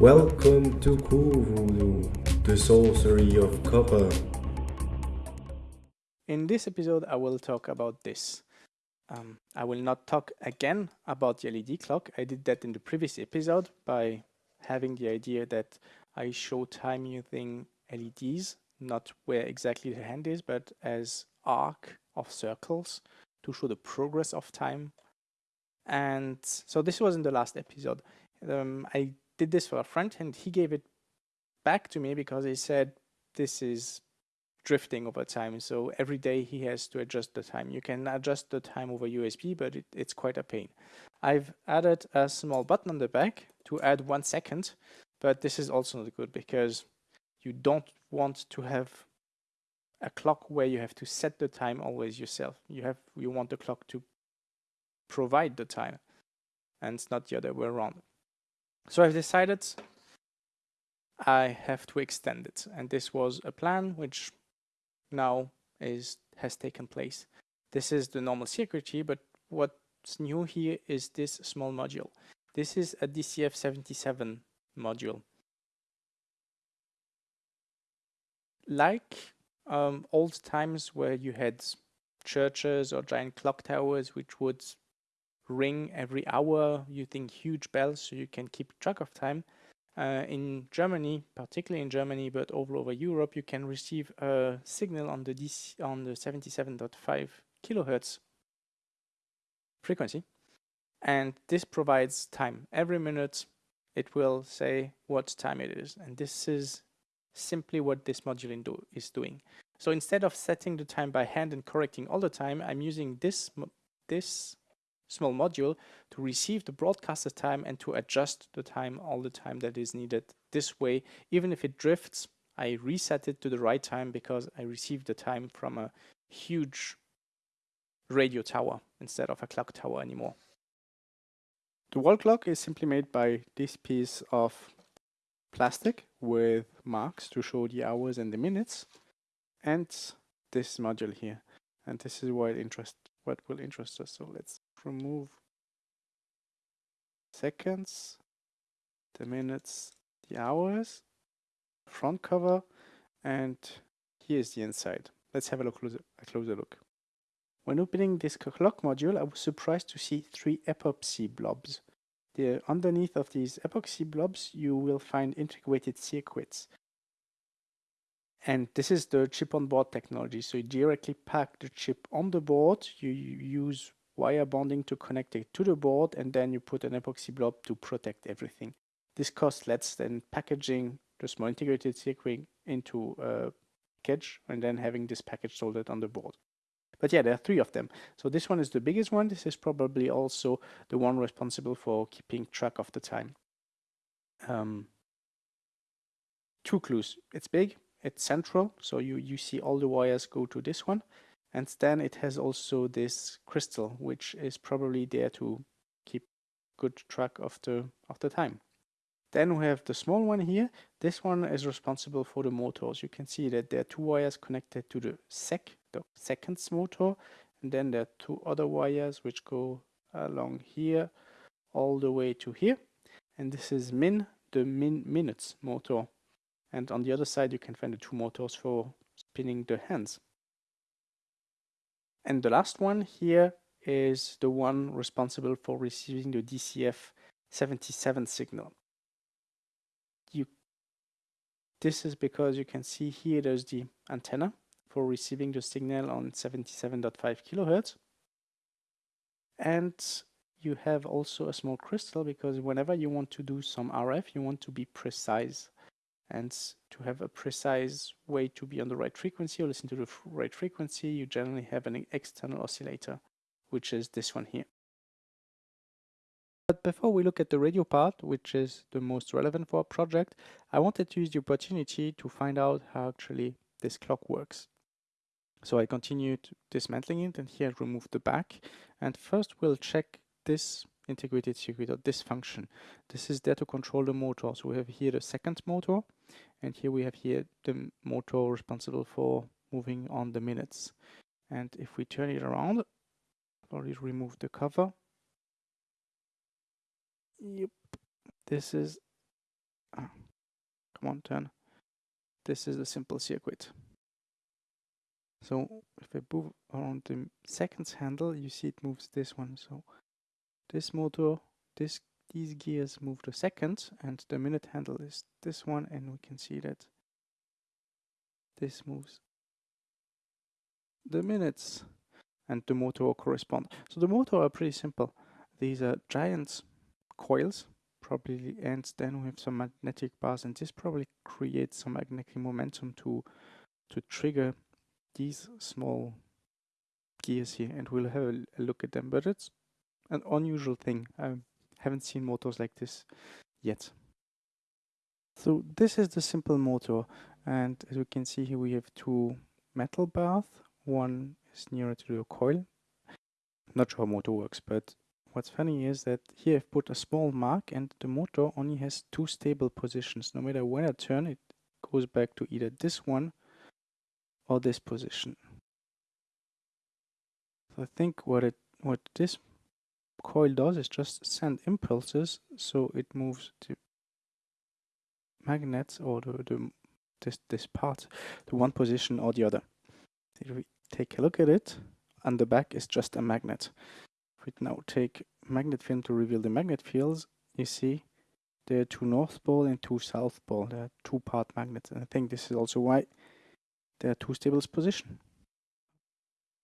Welcome to Voodoo, the sorcery of copper. In this episode, I will talk about this. Um, I will not talk again about the LED clock. I did that in the previous episode by having the idea that I show time using LEDs, not where exactly the hand is, but as arc of circles to show the progress of time. And so this was in the last episode. Um, I did this for a friend and he gave it back to me because he said this is drifting over time. So every day he has to adjust the time. You can adjust the time over USB, but it, it's quite a pain. I've added a small button on the back to add one second, but this is also not good because you don't want to have a clock where you have to set the time always yourself. You have you want the clock to provide the time and it's not the other way around. So I've decided I have to extend it and this was a plan which now is has taken place. This is the normal security but what's new here is this small module. This is a DCF77 module. Like um, old times where you had churches or giant clock towers which would ring every hour using huge bells so you can keep track of time. Uh, in Germany, particularly in Germany, but all over Europe, you can receive a signal on the DC, on the 77.5 kilohertz frequency, and this provides time. Every minute, it will say what time it is, and this is simply what this module do, is doing. So instead of setting the time by hand and correcting all the time, I'm using this this small module to receive the broadcaster time and to adjust the time all the time that is needed. This way, even if it drifts, I reset it to the right time because I received the time from a huge radio tower instead of a clock tower anymore. The wall clock is simply made by this piece of plastic with marks to show the hours and the minutes and this module here and this is what interest what will interest us so let's remove seconds the minutes the hours front cover and here's the inside let's have a look closer a closer look when opening this clock module i was surprised to see three epoxy blobs the, underneath of these epoxy blobs, you will find integrated circuits. And this is the chip on board technology. So you directly pack the chip on the board, you use wire bonding to connect it to the board, and then you put an epoxy blob to protect everything. This costs less than packaging the small integrated circuit into a package and then having this package soldered on the board. But yeah, there are three of them. So this one is the biggest one. This is probably also the one responsible for keeping track of the time. Um, two clues. It's big, it's central, so you, you see all the wires go to this one. And then it has also this crystal, which is probably there to keep good track of the, of the time. Then we have the small one here. This one is responsible for the motors. You can see that there are two wires connected to the SEC, the seconds motor. And then there are two other wires which go along here all the way to here. And this is min, the min minutes motor. And on the other side, you can find the two motors for spinning the hands. And the last one here is the one responsible for receiving the DCF 77 signal. You this is because you can see here there's the antenna for receiving the signal on 77.5 kilohertz. And you have also a small crystal because whenever you want to do some RF you want to be precise and to have a precise way to be on the right frequency or listen to the right frequency you generally have an external oscillator which is this one here but before we look at the radio part, which is the most relevant for our project, I wanted to use the opportunity to find out how actually this clock works. So I continued dismantling it and here I remove the back. And first we'll check this integrated circuit or this function. This is there to control the motor. So we have here the second motor and here we have here the motor responsible for moving on the minutes. And if we turn it around, already remove the cover Yep. This is ah, come on, turn. This is a simple circuit. So if I move around the seconds handle, you see it moves this one. So this motor, this these gears move the seconds, and the minute handle is this one, and we can see that this moves the minutes and the motor correspond. So the motor are pretty simple. These are giant coils, probably, and then we have some magnetic bars, and this probably creates some magnetic momentum to to trigger these small gears here, and we'll have a, look at them. But it's an unusual thing. I haven't seen motors like this yet. So this is the simple motor, and as we can see here, we have two metal bars. One is nearer to the coil. Not sure how motor works, but what's funny is that here I've put a small mark and the motor only has two stable positions. No matter when I turn, it goes back to either this one or this position. So I think what it what this coil does is just send impulses so it moves the magnets or the, the this this part to one position or the other. If we take a look at it, on the back is just a magnet. If we now take magnet film to reveal the magnet fields, you see there are two north pole and two south pole. There are two part magnets. And I think this is also why there are two stable position.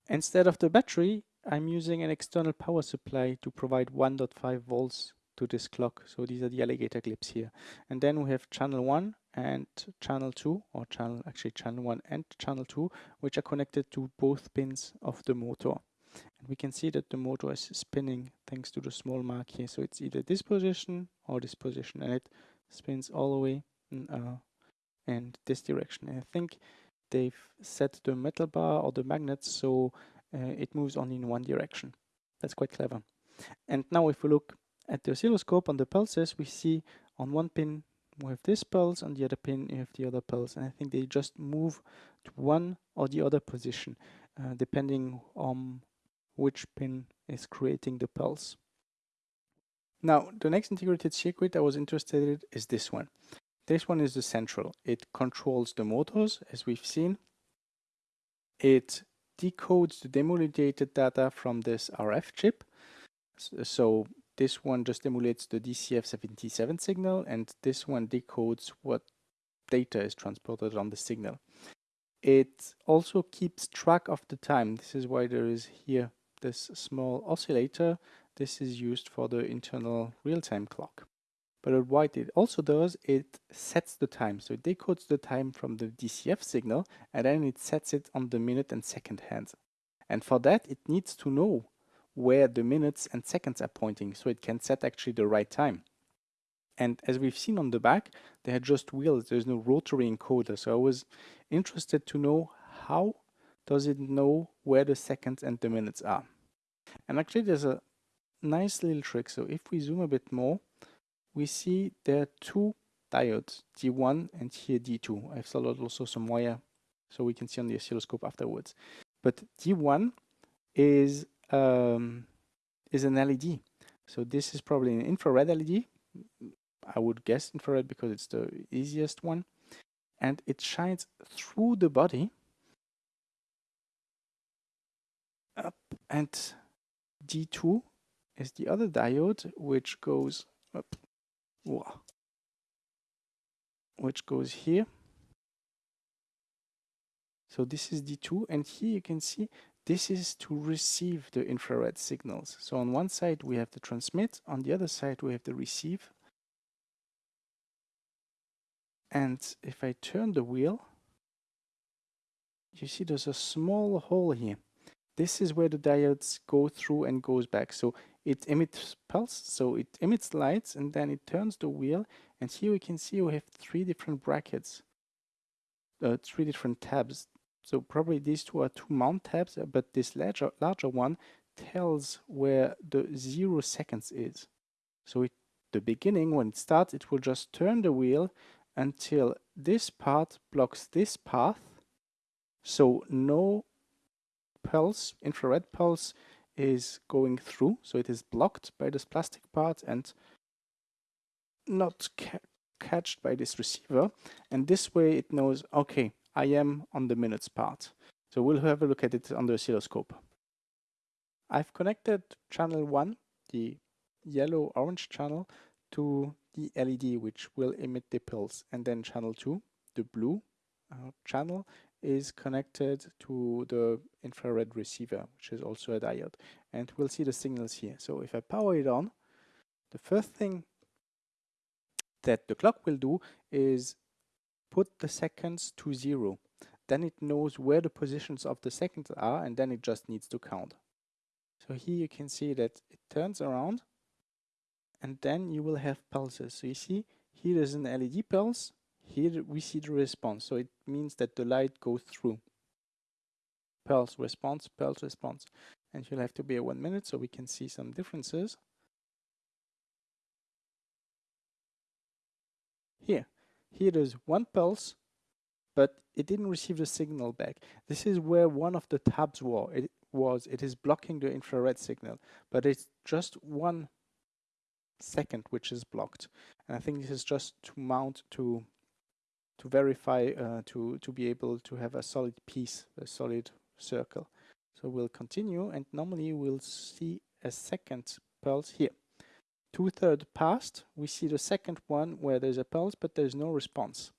Instead of the battery, I'm using an external power supply to provide 1.5 volts to this clock. So these are the alligator clips here. And then we have channel 1 and channel 2 or channel actually channel 1 and channel 2 which are connected to both pins of the motor. And we can see that the motor is spinning thanks to the small mark here. So it's either this position or this position and it spins all the way in, uh, in this direction. And I think they've set the metal bar or the magnets so it moves only in one direction. That's quite clever. And now if we look at the oscilloscope on the pulses, we see on one pin we have this pulse, on the other pin you have the other pulse. And I think they just move to one or the other position, uh, depending on which pin is creating the pulse. Now, the next integrated circuit I was interested in is this one. This one is the central. It controls the motors, as we've seen. It decodes the demodulated data from this RF chip. So this one just emulates the DCF77 signal and this one decodes what data is transported on the signal. It also keeps track of the time. This is why there is here this small oscillator. This is used for the internal real-time clock. But what it also does, it sets the time. So it decodes the time from the DCF signal and then it sets it on the minute and second hand. And for that, it needs to know where the minutes and seconds are pointing so it can set actually the right time. And as we've seen on the back, they had just wheels, there's no rotary encoder. So I was interested to know how does it know where the seconds and the minutes are. And actually there's a nice little trick. So if we zoom a bit more, we see there are two diodes, D1 and here D2. I've soldered also some wire so we can see on the oscilloscope afterwards. But D1 is um, is an LED. So this is probably an infrared LED. I would guess infrared because it's the easiest one. And it shines through the body up and D2 is the other diode which goes up which goes here so this is D2 and here you can see this is to receive the infrared signals. So on one side we have the transmit, on the other side we have the receive. And if I turn the wheel, you see there's a small hole here. This is where the diodes go through and goes back. So it emits pulse, so it emits lights and then it turns the wheel. And here we can see we have three different brackets, uh, three different tabs. So probably these two are two mount tabs, uh, but this larger, larger one tells where the zero seconds is. So it, the beginning, when it starts, it will just turn the wheel until this part blocks this path. So no pulse, infrared pulse is going through. So it is blocked by this plastic part and not catched by this receiver. And this way it knows okay I am on the minutes part. So we'll have a look at it on the oscilloscope. I've connected channel 1 the yellow orange channel to the LED which will emit the pulse. And then channel 2 the blue uh, channel is connected to the infrared receiver which is also a diode and we'll see the signals here so if I power it on the first thing that the clock will do is put the seconds to zero. Then it knows where the positions of the seconds are and then it just needs to count. So here you can see that it turns around and then you will have pulses. So you see here is an LED pulse, here we see the response. So it means that the light goes through. Pulse response, pulse response. And you'll have to be at one minute so we can see some differences. Here, here there's one pulse, but it didn't receive the signal back. This is where one of the tabs were. It was, it is blocking the infrared signal, but it's just one second which is blocked. And I think this is just to mount to to verify uh, to to be able to have a solid piece, a solid circle. So we'll continue and normally we'll see a second pulse here two-thirds passed, we see the second one where there's a pulse but there's no response.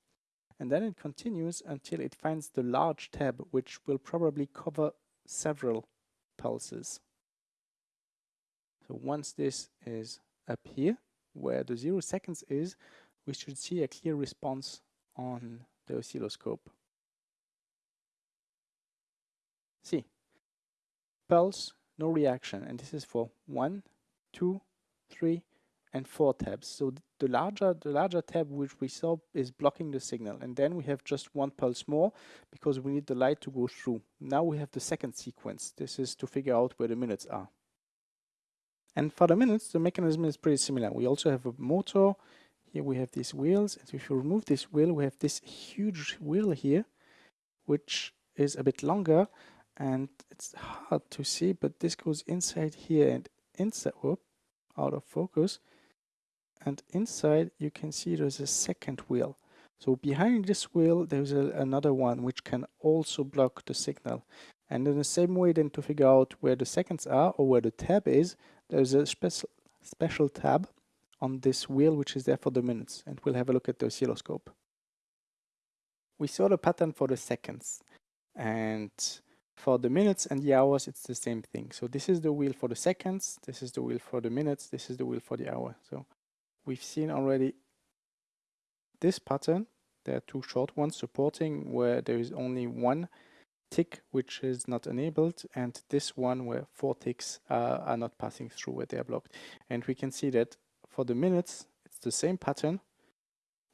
And then it continues until it finds the large tab which will probably cover several pulses. So once this is up here, where the zero seconds is, we should see a clear response on the oscilloscope. See, pulse, no reaction, and this is for one, two, three, and four tabs. So the larger the larger tab which we saw is blocking the signal and then we have just one pulse more because we need the light to go through. Now we have the second sequence. This is to figure out where the minutes are. And for the minutes the mechanism is pretty similar. We also have a motor. Here we have these wheels. And if you remove this wheel we have this huge wheel here which is a bit longer and it's hard to see but this goes inside here and inside whoop, out of focus and inside you can see there's a second wheel so behind this wheel there's a, another one which can also block the signal and in the same way then to figure out where the seconds are or where the tab is there's a special special tab on this wheel which is there for the minutes and we'll have a look at the oscilloscope we saw the pattern for the seconds and for the minutes and the hours it's the same thing so this is the wheel for the seconds this is the wheel for the minutes this is the wheel for the hour so we've seen already this pattern. There are two short ones supporting where there is only one tick which is not enabled and this one where four ticks uh, are not passing through where they are blocked. And we can see that for the minutes it's the same pattern.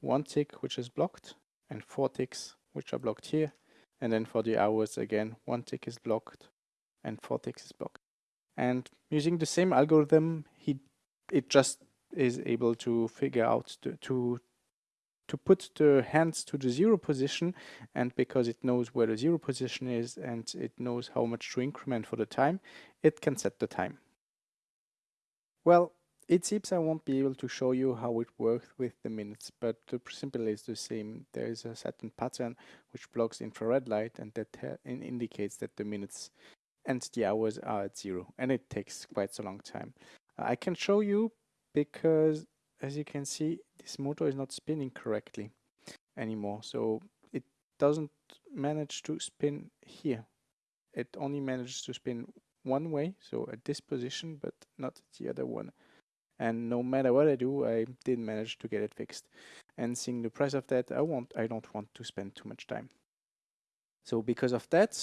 One tick which is blocked and four ticks which are blocked here. And then for the hours again one tick is blocked and four ticks is blocked. And using the same algorithm he it just is able to figure out to, to to put the hands to the zero position and because it knows where the zero position is and it knows how much to increment for the time, it can set the time. Well, it seems I won't be able to show you how it works with the minutes, but the principle is the same. There is a certain pattern which blocks infrared light and that uh, indicates that the minutes and the hours are at zero and it takes quite a long time. Uh, I can show you because as you can see this motor is not spinning correctly anymore so it doesn't manage to spin here it only manages to spin one way so at this position but not the other one and no matter what I do I didn't manage to get it fixed and seeing the price of that I want I don't want to spend too much time so because of that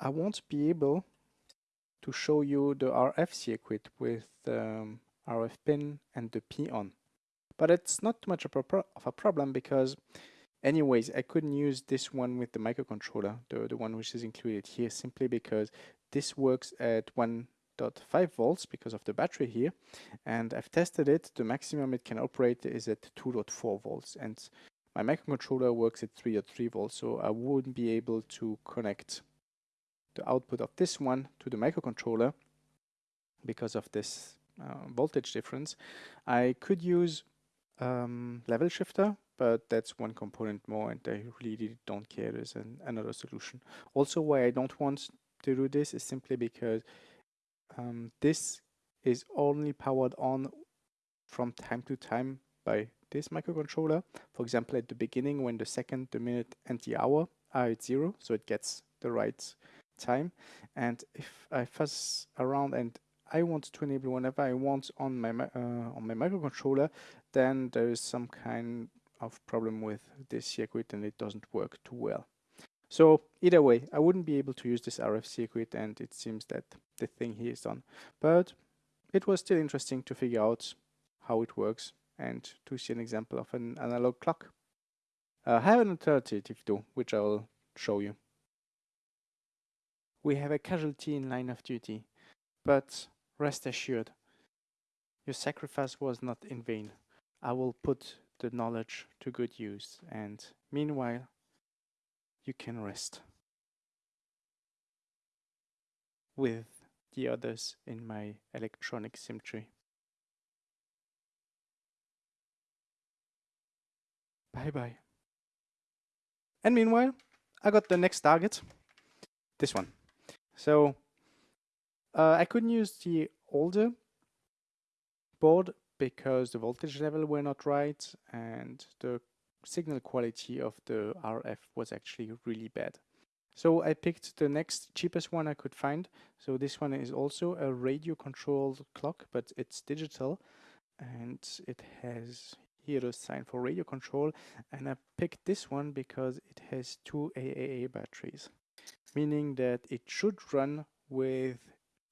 I won't be able to show you the RF circuit with um, RF pin and the P on. But it's not too much of a, problem because anyways, I couldn't use this one with the microcontroller, the, the one which is included here, simply because this works at 1.5 volts because of the battery here. And I've tested it, the maximum it can operate is at 2.4 volts. And my microcontroller works at 3.3 volts, so I wouldn't be able to connect the output of this one to the microcontroller because of this uh, voltage difference. I could use um, level shifter, but that's one component more and I really don't care. There's an, another solution. Also, why I don't want to do this is simply because um, this is only powered on from time to time by this microcontroller. For example, at the beginning when the second, the minute and the hour are at zero, so it gets the right time. And if I fuss around and I want to enable whenever I want on my uh, on my microcontroller, then there is some kind of problem with this circuit and it doesn't work too well. So either way, I wouldn't be able to use this RF circuit and it seems that the thing here is done. But it was still interesting to figure out how it works and to see an example of an analog clock. Uh, I have an alternative though, which I will show you. We have a casualty in line of duty, but rest assured, your sacrifice was not in vain. I will put the knowledge to good use and meanwhile, you can rest with the others in my electronic symmetry. Bye bye. And meanwhile, I got the next target, this one. So uh, I couldn't use the older board because the voltage level were not right and the signal quality of the RF was actually really bad. So I picked the next cheapest one I could find. So this one is also a radio controlled clock, but it's digital and it has here the sign for radio control. And I picked this one because it has two AAA batteries, meaning that it should run with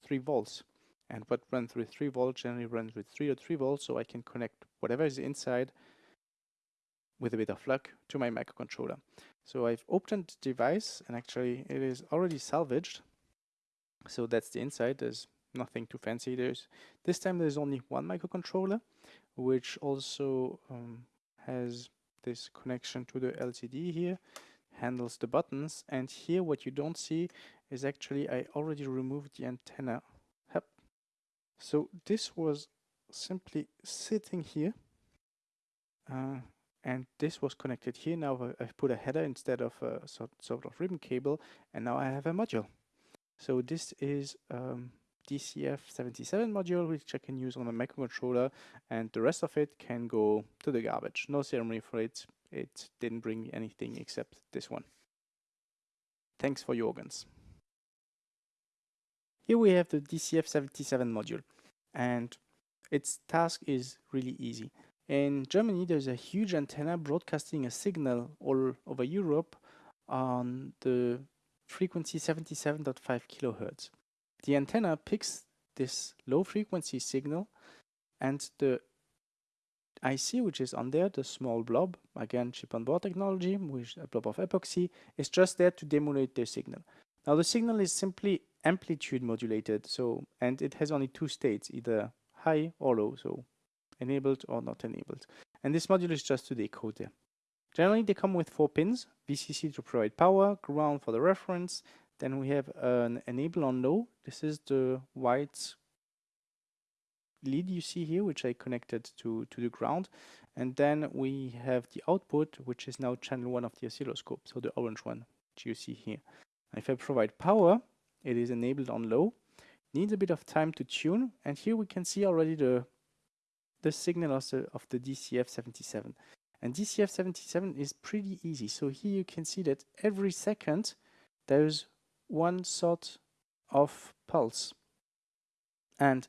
3 volts. And what runs with 3 volts generally runs with 3 or 3 volts, so I can connect whatever is inside with a bit of luck to my microcontroller. So I've opened the device and actually it is already salvaged. So that's the inside, there's nothing too fancy. There's This time there's only one microcontroller, which also um, has this connection to the LCD here, handles the buttons. And here what you don't see is actually I already removed the antenna. Yep. So this was simply sitting here. Uh, and this was connected here. Now I've put a header instead of a sort, of ribbon cable, and now I have a module. So this is um, DCF77 module, which I can use on a microcontroller, and the rest of it can go to the garbage. No ceremony for it. It didn't bring me anything except this one. Thanks for your organs. Here we have the DCF77 module, and its task is really easy. In Germany, there's a huge antenna broadcasting a signal all over Europe on the frequency 77.5 kilohertz. The antenna picks this low frequency signal and the IC, which is on there, the small blob, again chip on board technology, with a blob of epoxy, is just there to demulate the signal. Now the signal is simply amplitude modulated, so and it has only two states, either high or low, so enabled or not enabled. And this module is just to decode them. Generally, they come with four pins, VCC to provide power, ground for the reference. Then we have an enable on low. This is the white lead you see here, which I connected to, to the ground. And then we have the output, which is now channel one of the oscilloscope, so the orange one, which you see here. if I provide power, it is enabled on low. Needs a bit of time to tune, and here we can see already the the signal also of the DCF77. And DCF77 is pretty easy. So here you can see that every second there's one sort of pulse. And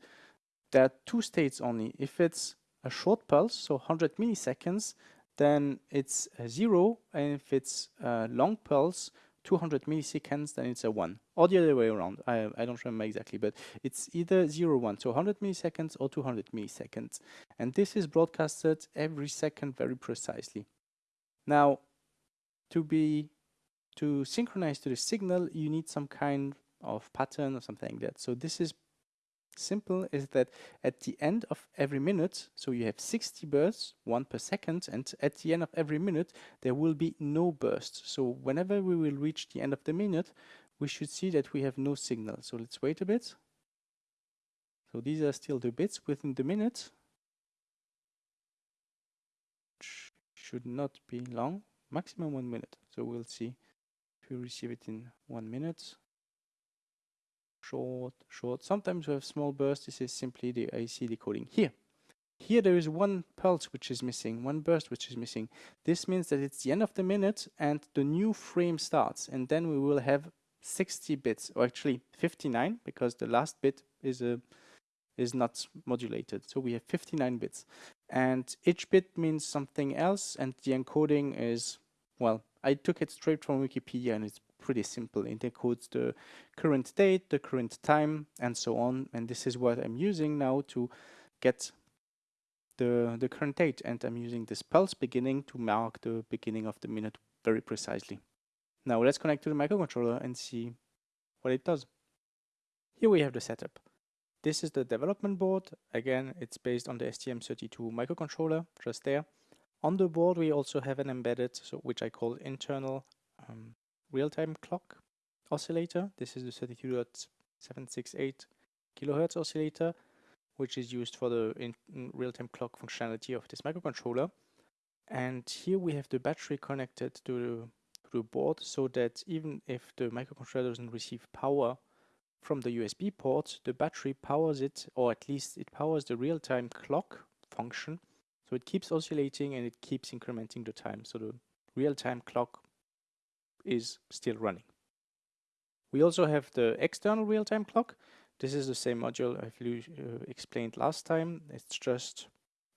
there are two states only. If it's a short pulse, so 100 milliseconds, then it's zero. And if it's a long pulse, 200 milliseconds, then it's a 1. Or the other way around. I, I don't remember exactly, but it's either 0, 1. So 100 milliseconds or 200 milliseconds. And this is broadcasted every second very precisely. Now, to be to synchronize to the signal, you need some kind of pattern or something like that. So this is simple is that at the end of every minute, so you have 60 bursts, one per second, and at the end of every minute, there will be no burst. So whenever we will reach the end of the minute, we should see that we have no signal. So let's wait a bit. So these are still the bits within the minute. Should not be long, maximum one minute. So we'll see if we receive it in one minute. Short, short. Sometimes we have small bursts. This is simply the AC decoding. Here, here there is one pulse which is missing, one burst which is missing. This means that it's the end of the minute and the new frame starts and then we will have 60 bits or actually 59 because the last bit is a is not modulated. So we have 59 bits and each bit means something else and the encoding is well I took it straight from Wikipedia and it's pretty simple. It encodes the current date, the current time and so on and this is what I'm using now to get the, the current date and I'm using this pulse beginning to mark the beginning of the minute very precisely. Now let's connect to the microcontroller and see what it does. Here we have the setup. This is the development board. Again, it's based on the STM32 microcontroller, just there. On the board we also have an embedded, so which I call internal um, real-time clock oscillator. This is the 32.768 kilohertz oscillator which is used for the real-time clock functionality of this microcontroller. And here we have the battery connected to the, to the board so that even if the microcontroller doesn't receive power from the USB port, the battery powers it, or at least it powers the real-time clock function. So it keeps oscillating and it keeps incrementing the time. So the real-time clock is still running. We also have the external real-time clock, this is the same module I've uh, explained last time. It's just,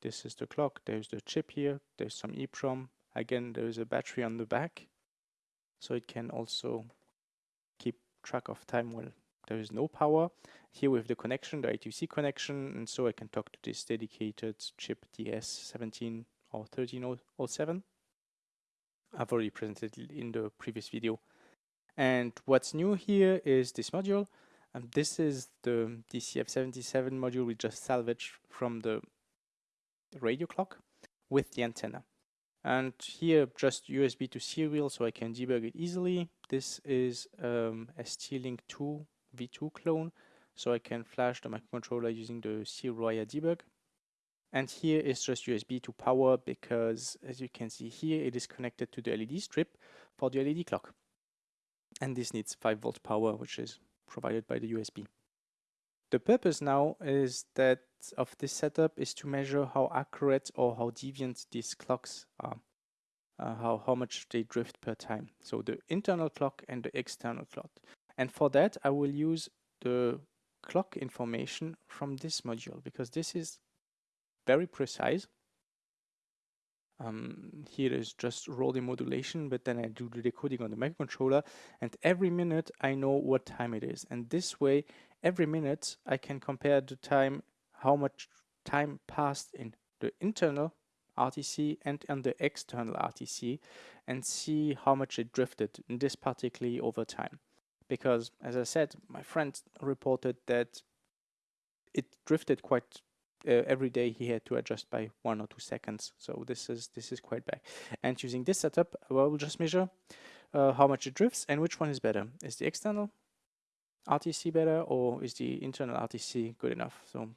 this is the clock, there's the chip here, there's some EEPROM. Again, there's a battery on the back. So it can also keep track of time when there is no power. Here we have the connection, the I2C connection, and so I can talk to this dedicated chip DS17 or 1307. I've already presented in the previous video. And what's new here is this module. And this is the DCF77 module we just salvaged from the radio clock with the antenna. And here just USB to serial so I can debug it easily. This is um, a ST-Link 2 V2 clone so I can flash the microcontroller using the serial debug. And here is just USB to power because as you can see here it is connected to the LED strip for the LED clock. And this needs 5 volt power which is provided by the USB. The purpose now is that of this setup is to measure how accurate or how deviant these clocks are, uh, how, how much they drift per time. So the internal clock and the external clock. And for that, I will use the clock information from this module because this is very precise um, here is just rolling modulation, but then I do the decoding on the microcontroller and every minute I know what time it is. And this way, every minute I can compare the time, how much time passed in the internal RTC and on the external RTC and see how much it drifted, in this particularly over time. Because as I said, my friend reported that it drifted quite uh, every day he had to adjust by one or two seconds. So this is this is quite bad. And using this setup, well, we'll just measure uh, how much it drifts and which one is better. Is the external RTC better or is the internal RTC good enough? So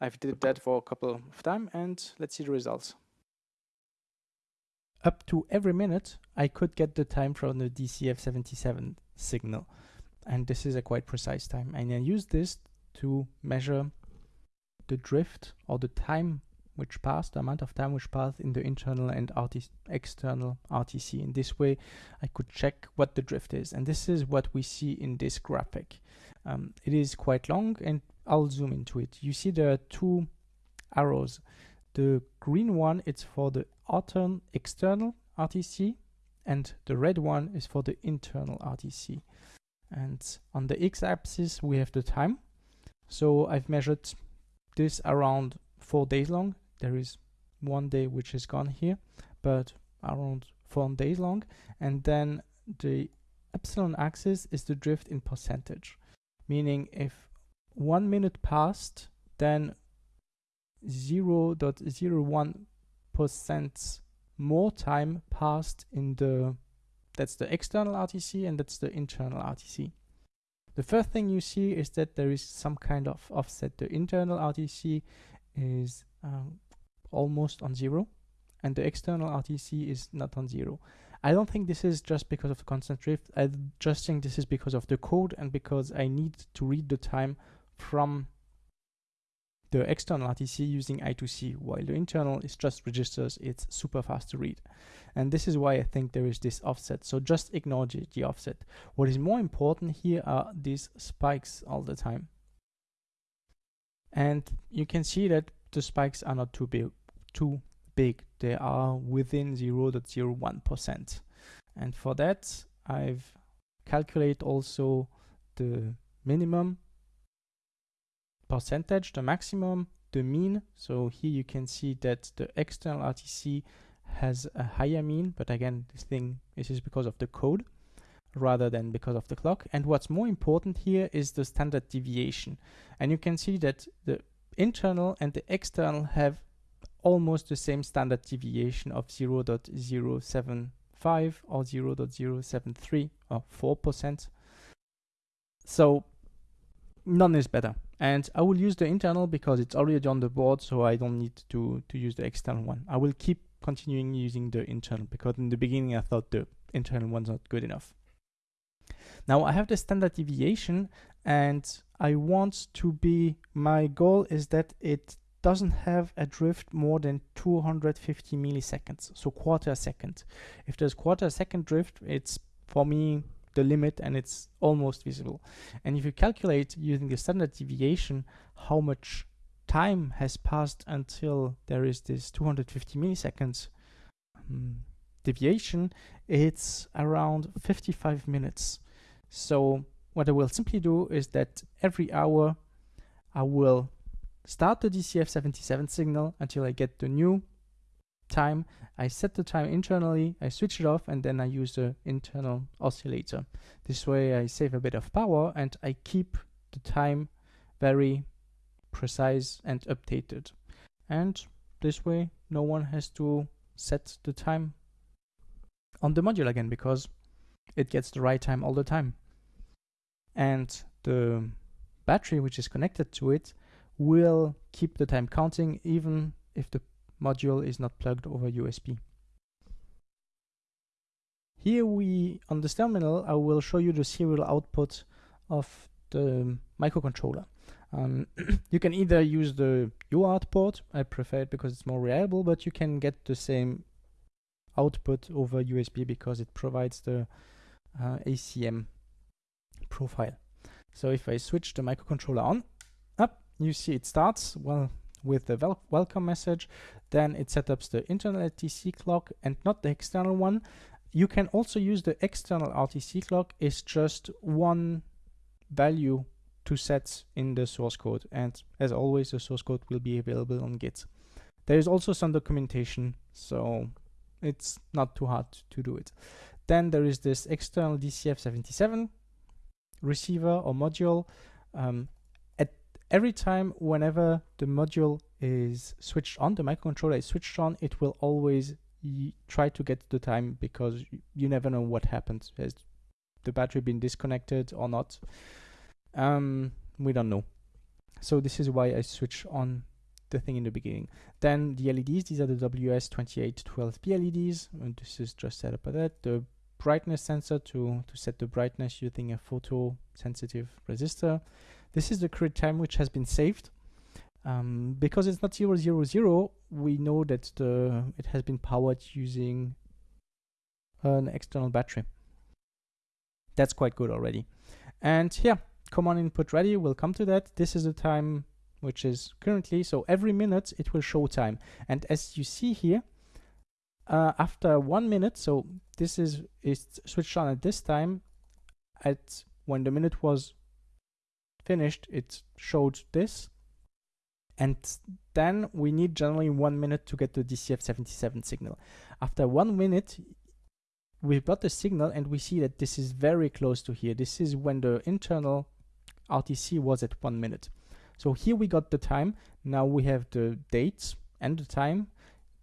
I've did that for a couple of time and let's see the results. Up to every minute, I could get the time from the DCF77 signal. And this is a quite precise time. And I use this to measure the drift or the time which passed, the amount of time which passed in the internal and external RTC. In this way, I could check what the drift is. And this is what we see in this graphic. Um, it is quite long and I'll zoom into it. You see there are two arrows. The green one is for the altern external RTC and the red one is for the internal RTC. And on the x-axis, we have the time. So I've measured this around four days long. There is one day which is gone here, but around four days long. And then the epsilon axis is the drift in percentage, meaning if one minute passed, then 0.01% more time passed in the, that's the external RTC and that's the internal RTC. The first thing you see is that there is some kind of offset. The internal RTC is um, almost on zero and the external RTC is not on zero. I don't think this is just because of the constant drift. I just think this is because of the code and because I need to read the time from the external RTC using I2C, while the internal is just registers, it's super fast to read. And this is why I think there is this offset. So just ignore the, offset. What is more important here are these spikes all the time. And you can see that the spikes are not too big, too big. They are within 0.01%. And for that, I've calculated also the minimum percentage, the maximum, the mean. So here you can see that the external RTC has a higher mean, but again, this thing this is because of the code rather than because of the clock. And what's more important here is the standard deviation. And you can see that the internal and the external have almost the same standard deviation of 0 0.075 or 0 0.073 or 4%. So none is better. And I will use the internal because it's already on the board, so I don't need to, to use the external one. I will keep continuing using the internal because in the beginning I thought the internal one's not good enough. Now I have the standard deviation and I want to be, my goal is that it doesn't have a drift more than 250 milliseconds, so quarter second. If there's quarter second drift, it's for me the limit and it's almost visible. And if you calculate using the standard deviation how much time has passed until there is this 250 milliseconds um, deviation, it's around 55 minutes. So what I will simply do is that every hour I will start the DCF77 signal until I get the new time. I set the time internally, I switch it off, and then I use the internal oscillator. This way I save a bit of power and I keep the time very precise and updated. And this way no one has to set the time on the module again because it gets the right time all the time. And the battery which is connected to it will keep the time counting even if the module is not plugged over USB. Here we, on this terminal, I will show you the serial output of the microcontroller. Um, you can either use the UART port, I prefer it because it's more reliable, but you can get the same output over USB because it provides the uh, ACM profile. So if I switch the microcontroller on, up, you see it starts well with the wel welcome message. Then it sets up the internal RTC clock and not the external one. You can also use the external RTC clock. It's just one value to set in the source code. And as always, the source code will be available on Git. There is also some documentation, so it's not too hard to do it. Then there is this external DCF77 receiver or module. Um, every time whenever the module is switched on, the microcontroller is switched on, it will always try to get the time because you never know what happens. Has the battery been disconnected or not? Um, we don't know. So this is why I switch on the thing in the beginning. Then the LEDs, these are the WS2812B LEDs, and this is just set up by that. The brightness sensor to, to set the brightness using a photo sensitive resistor. This is the current time which has been saved. Um, because it's not 000, we know that the, it has been powered using an external battery. That's quite good already. And yeah, command input ready, we'll come to that. This is the time which is currently, so every minute it will show time. And as you see here, uh, after one minute, so this is, is switched on at this time, at when the minute was finished, it showed this. And then we need generally one minute to get the DCF77 signal. After one minute, we've got the signal and we see that this is very close to here. This is when the internal RTC was at one minute. So here we got the time. Now we have the dates and the time.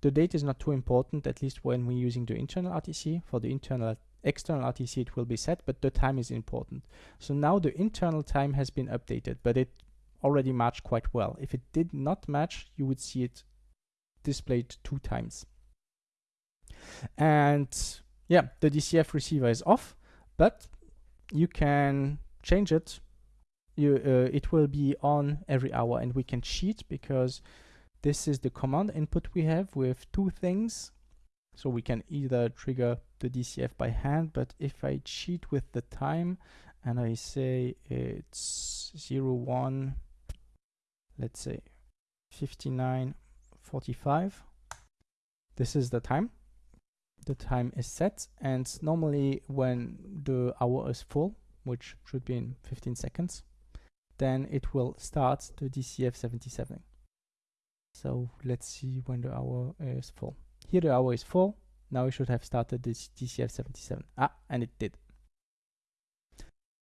The date is not too important, at least when we're using the internal RTC. For the internal external RTC it will be set, but the time is important. So now the internal time has been updated, but it already matched quite well. If it did not match, you would see it displayed two times. And yeah, the DCF receiver is off, but you can change it. You, uh, it will be on every hour and we can cheat because this is the command input we have with two things. So we can either trigger the DCF by hand, but if I cheat with the time and I say it's 0, 1, let's say 59, 45, this is the time. The time is set and normally when the hour is full, which should be in 15 seconds, then it will start the DCF 77. So let's see when the hour is full. Here the hour is full. Now we should have started this DCF 77. Ah, and it did.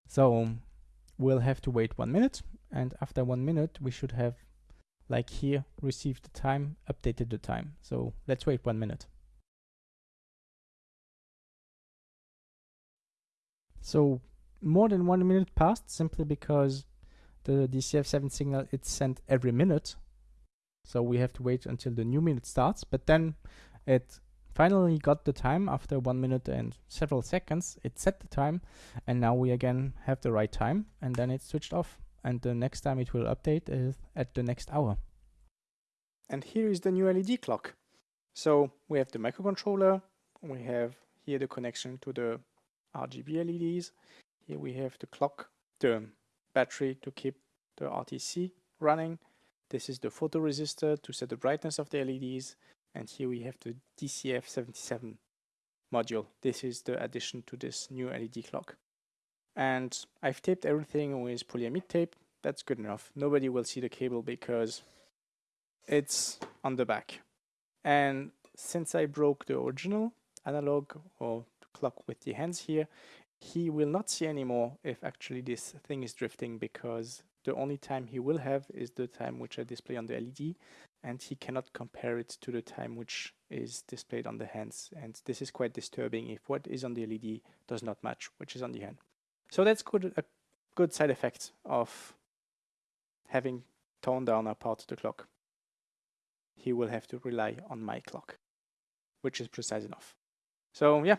So we'll have to wait one minute. And after one minute, we should have, like here, received the time, updated the time. So let's wait one minute. So more than one minute passed simply because the DCF77 signal it's sent every minute so we have to wait until the new minute starts, but then it finally got the time after one minute and several seconds. It set the time and now we again have the right time and then it switched off. And the next time it will update is at the next hour. And here is the new LED clock. So we have the microcontroller, we have here the connection to the RGB LEDs. Here we have the clock, the battery to keep the RTC running. This is the photoresistor to set the brightness of the LEDs. And here we have the DCF77 module. This is the addition to this new LED clock. And I've taped everything with polyamide tape. That's good enough. Nobody will see the cable because it's on the back. And since I broke the original analog or clock with the hands here, he will not see anymore if actually this thing is drifting because the only time he will have is the time which I display on the LED and he cannot compare it to the time which is displayed on the hands and this is quite disturbing if what is on the LED does not match which is on the hand. So that's good, a good side effect of having toned down a part of the clock. He will have to rely on my clock, which is precise enough. So yeah,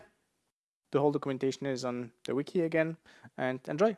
the whole documentation is on the wiki again and enjoy.